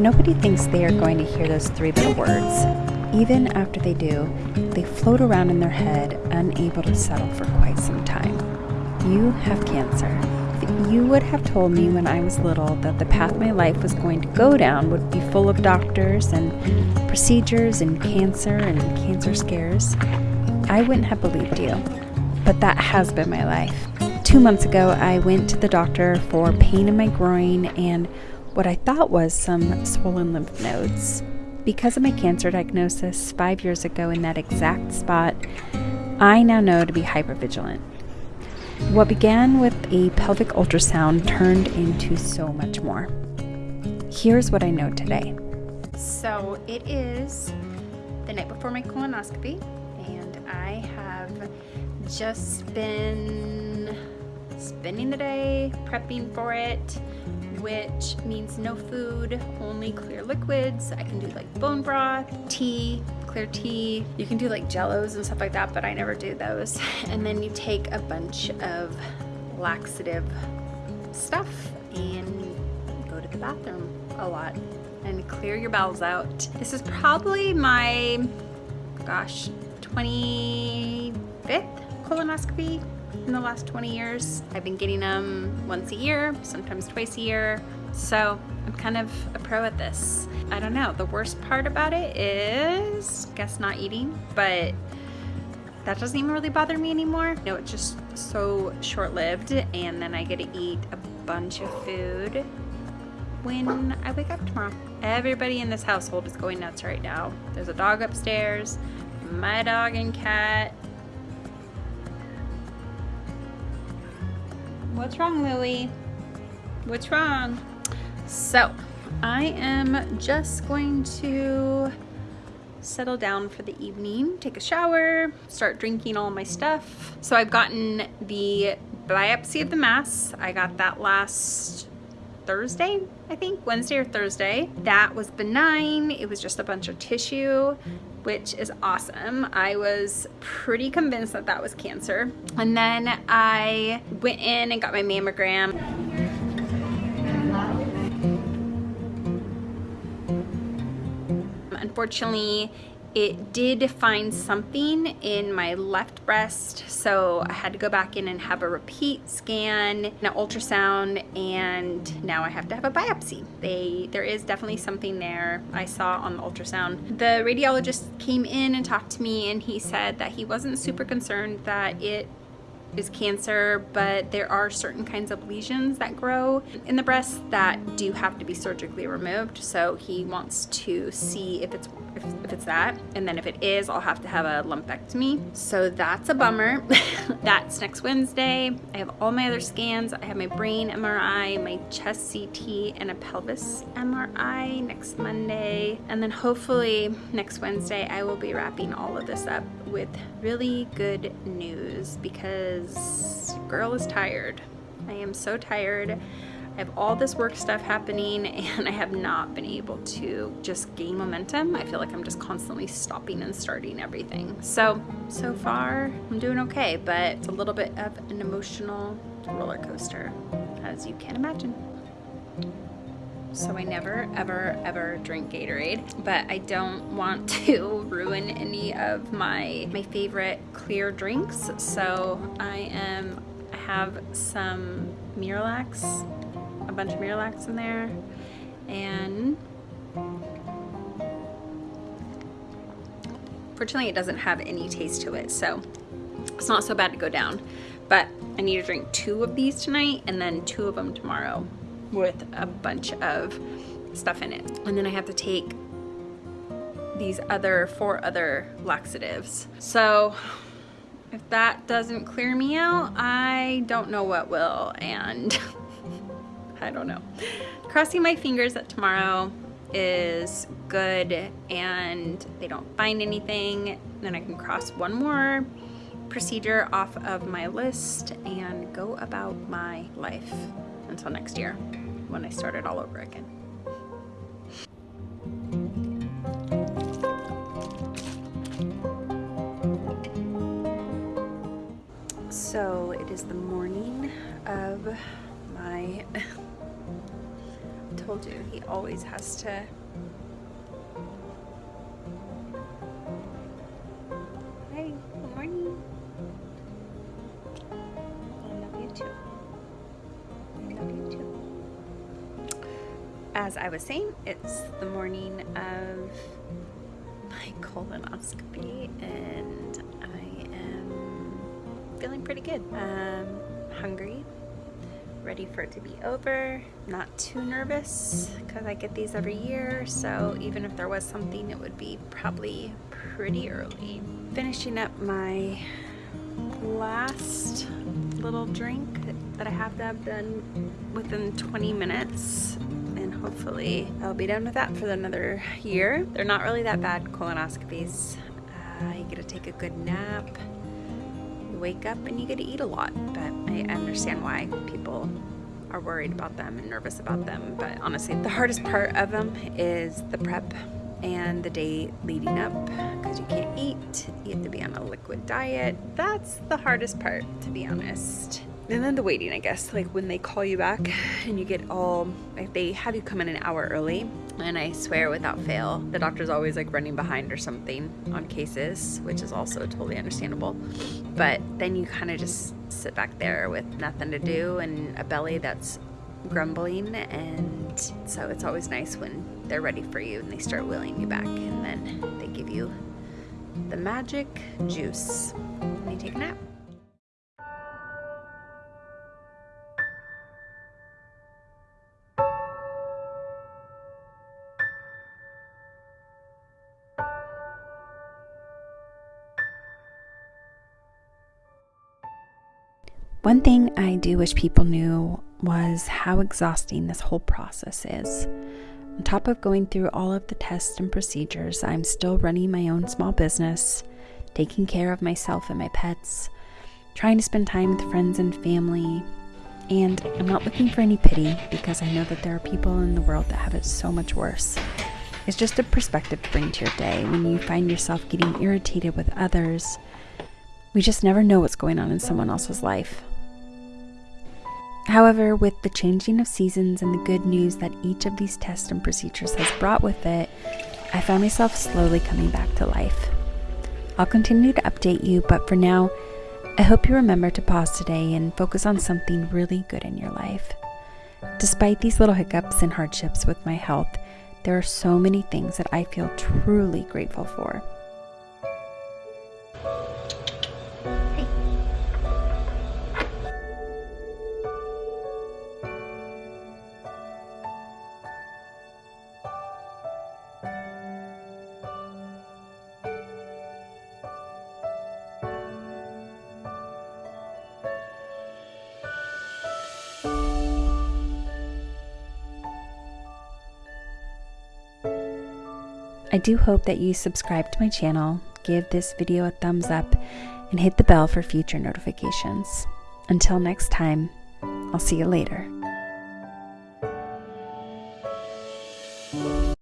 Nobody thinks they are going to hear those three little words. Even after they do, they float around in their head, unable to settle for quite some time. You have cancer. If you would have told me when I was little that the path my life was going to go down would be full of doctors and procedures and cancer and cancer scares, I wouldn't have believed you. But that has been my life. Two months ago, I went to the doctor for pain in my groin and what I thought was some swollen lymph nodes. Because of my cancer diagnosis five years ago in that exact spot, I now know to be hypervigilant. What began with a pelvic ultrasound turned into so much more. Here's what I know today. So it is the night before my colonoscopy, and I have just been spending the day prepping for it which means no food, only clear liquids. I can do like bone broth, tea, clear tea. You can do like jellos and stuff like that, but I never do those. And then you take a bunch of laxative stuff and go to the bathroom a lot and clear your bowels out. This is probably my, gosh, 25th colonoscopy in the last 20 years. I've been getting them once a year, sometimes twice a year. So I'm kind of a pro at this. I don't know, the worst part about it is, guess not eating, but that doesn't even really bother me anymore. No, it's just so short-lived and then I get to eat a bunch of food when I wake up tomorrow. Everybody in this household is going nuts right now. There's a dog upstairs, my dog and cat, What's wrong, Louie? What's wrong? So, I am just going to settle down for the evening, take a shower, start drinking all my stuff. So I've gotten the biopsy of the mass. I got that last Thursday, I think, Wednesday or Thursday. That was benign. It was just a bunch of tissue which is awesome. I was pretty convinced that that was cancer. And then I went in and got my mammogram. Unfortunately, it did find something in my left breast so I had to go back in and have a repeat scan an ultrasound and now I have to have a biopsy. They there is definitely something there. I saw on the ultrasound. The radiologist came in and talked to me and he said that he wasn't super concerned that it is cancer, but there are certain kinds of lesions that grow in the breast that do have to be surgically removed. So he wants to see if it's if, if it's that, and then if it is, I'll have to have a lumpectomy. So that's a bummer. that's next Wednesday. I have all my other scans. I have my brain MRI, my chest CT, and a pelvis MRI next Monday. And then hopefully next Wednesday, I will be wrapping all of this up with really good news because girl is tired. I am so tired. I have all this work stuff happening and I have not been able to just gain momentum. I feel like I'm just constantly stopping and starting everything. So, so far I'm doing okay, but it's a little bit of an emotional roller coaster, as you can imagine. So I never, ever, ever drink Gatorade, but I don't want to ruin any of my, my favorite clear drinks. So I am, I have some Miralax, a bunch of Miralax in there, and fortunately it doesn't have any taste to it, so it's not so bad to go down. But I need to drink two of these tonight and then two of them tomorrow with a bunch of stuff in it. And then I have to take these other four other laxatives. So if that doesn't clear me out, I don't know what will. And I don't know. Crossing my fingers that tomorrow is good and they don't find anything. Then I can cross one more procedure off of my list and go about my life until next year when I start it all over again. So it is the morning of my told you, he always has to. As I was saying, it's the morning of my colonoscopy, and I am feeling pretty good. Um, hungry, ready for it to be over. Not too nervous because I get these every year, so even if there was something, it would be probably pretty early. Finishing up my last little drink that I have to have done within 20 minutes hopefully I'll be done with that for another year. They're not really that bad colonoscopies. Uh, you get to take a good nap you wake up and you get to eat a lot. But I understand why people are worried about them and nervous about them. But honestly, the hardest part of them is the prep and the day leading up because you can't eat. You have to be on a liquid diet. That's the hardest part, to be honest and then the waiting, I guess, like when they call you back and you get all, like they have you come in an hour early. And I swear without fail, the doctor's always like running behind or something on cases, which is also totally understandable. But then you kind of just sit back there with nothing to do and a belly that's grumbling. And so it's always nice when they're ready for you and they start wheeling you back and then they give you the magic juice One thing I do wish people knew was how exhausting this whole process is. On top of going through all of the tests and procedures, I'm still running my own small business, taking care of myself and my pets, trying to spend time with friends and family. And I'm not looking for any pity because I know that there are people in the world that have it so much worse. It's just a perspective to bring to your day when you find yourself getting irritated with others. We just never know what's going on in someone else's life. However, with the changing of seasons and the good news that each of these tests and procedures has brought with it, I find myself slowly coming back to life. I'll continue to update you, but for now, I hope you remember to pause today and focus on something really good in your life. Despite these little hiccups and hardships with my health, there are so many things that I feel truly grateful for. I do hope that you subscribe to my channel, give this video a thumbs up, and hit the bell for future notifications. Until next time, I'll see you later.